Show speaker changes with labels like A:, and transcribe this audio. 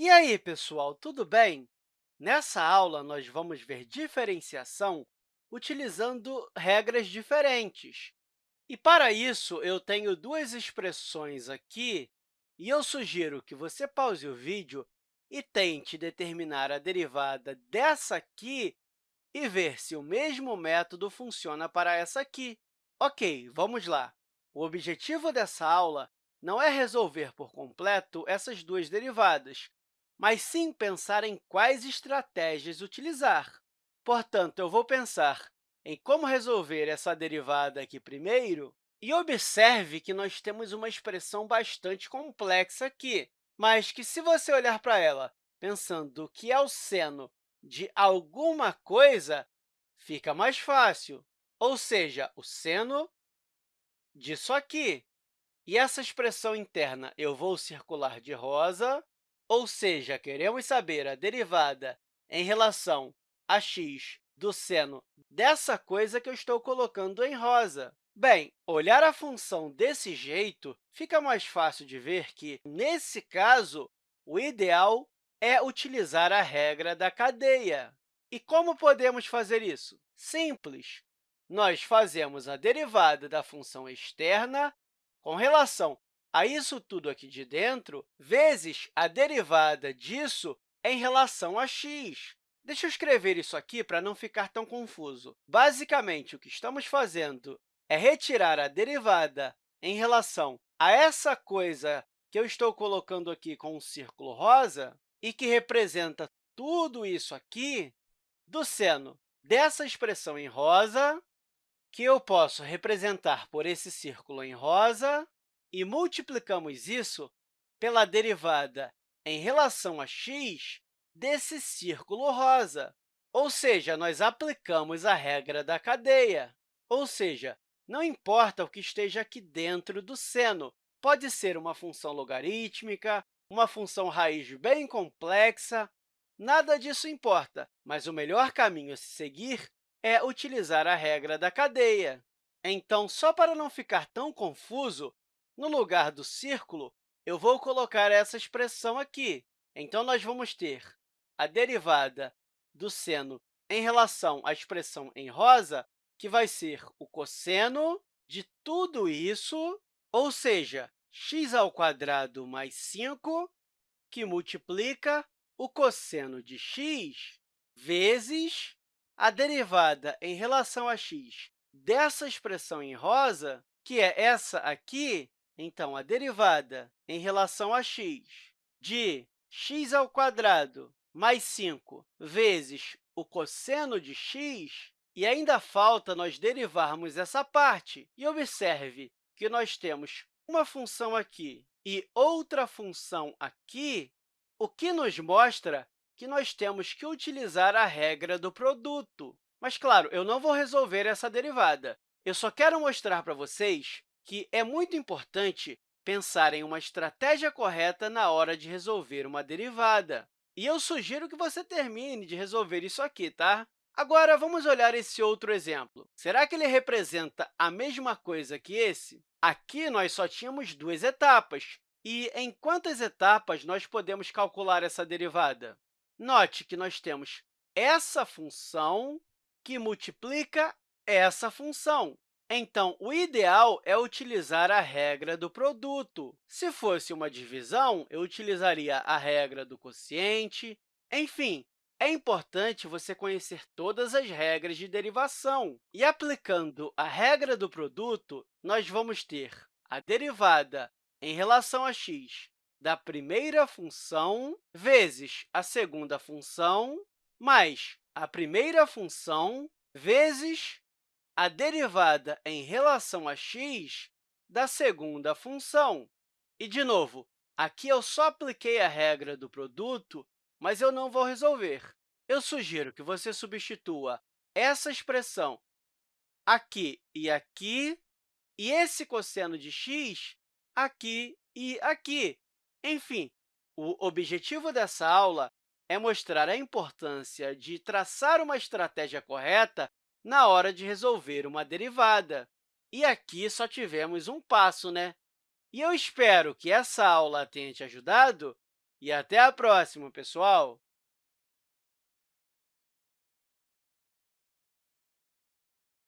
A: E aí, pessoal, tudo bem? Nessa aula, nós vamos ver diferenciação utilizando regras diferentes. E, para isso, eu tenho duas expressões aqui, e eu sugiro que você pause o vídeo e tente determinar a derivada dessa aqui e ver se o mesmo método funciona para essa aqui. Ok, vamos lá. O objetivo dessa aula não é resolver por completo essas duas derivadas, mas sim pensar em quais estratégias utilizar. Portanto, eu vou pensar em como resolver essa derivada aqui primeiro, e observe que nós temos uma expressão bastante complexa aqui, mas que, se você olhar para ela pensando que é o seno de alguma coisa, fica mais fácil, ou seja, o seno disso aqui. E essa expressão interna eu vou circular de rosa, ou seja, queremos saber a derivada em relação a x do seno dessa coisa que eu estou colocando em rosa. Bem, olhar a função desse jeito, fica mais fácil de ver que, nesse caso, o ideal é utilizar a regra da cadeia. E como podemos fazer isso? Simples. Nós fazemos a derivada da função externa com relação a isso tudo aqui de dentro, vezes a derivada disso em relação a x. Deixa eu escrever isso aqui para não ficar tão confuso. Basicamente, o que estamos fazendo é retirar a derivada em relação a essa coisa que eu estou colocando aqui com um círculo rosa e que representa tudo isso aqui do seno dessa expressão em rosa, que eu posso representar por esse círculo em rosa, e multiplicamos isso pela derivada em relação a x desse círculo rosa. Ou seja, nós aplicamos a regra da cadeia. Ou seja, não importa o que esteja aqui dentro do seno, pode ser uma função logarítmica, uma função raiz bem complexa, nada disso importa, mas o melhor caminho a se seguir é utilizar a regra da cadeia. Então, só para não ficar tão confuso, no lugar do círculo, eu vou colocar essa expressão aqui. Então, nós vamos ter a derivada do seno em relação à expressão em rosa, que vai ser o cosseno de tudo isso, ou seja, x ao quadrado mais 5, que multiplica o cosseno de x vezes a derivada em relação a x dessa expressão em rosa, que é essa aqui, então, a derivada em relação a x de x ao quadrado mais 5 vezes o cosseno de x, e ainda falta nós derivarmos essa parte. E observe que nós temos uma função aqui e outra função aqui, o que nos mostra que nós temos que utilizar a regra do produto. Mas, claro, eu não vou resolver essa derivada. Eu só quero mostrar para vocês que é muito importante pensar em uma estratégia correta na hora de resolver uma derivada. E eu sugiro que você termine de resolver isso aqui, tá? Agora, vamos olhar esse outro exemplo. Será que ele representa a mesma coisa que esse? Aqui, nós só tínhamos duas etapas. E em quantas etapas nós podemos calcular essa derivada? Note que nós temos essa função que multiplica essa função. Então, o ideal é utilizar a regra do produto. Se fosse uma divisão, eu utilizaria a regra do quociente. Enfim, é importante você conhecer todas as regras de derivação. E, aplicando a regra do produto, nós vamos ter a derivada em relação a x da primeira função vezes a segunda função mais a primeira função vezes a derivada em relação a x da segunda função. E, de novo, aqui eu só apliquei a regra do produto, mas eu não vou resolver. Eu sugiro que você substitua essa expressão aqui e aqui, e esse cosseno de x aqui e aqui. Enfim, o objetivo dessa aula é mostrar a importância de traçar uma estratégia correta na hora de resolver uma derivada. E aqui só tivemos um passo, né? E eu espero que essa aula tenha te ajudado E até a próxima, pessoal!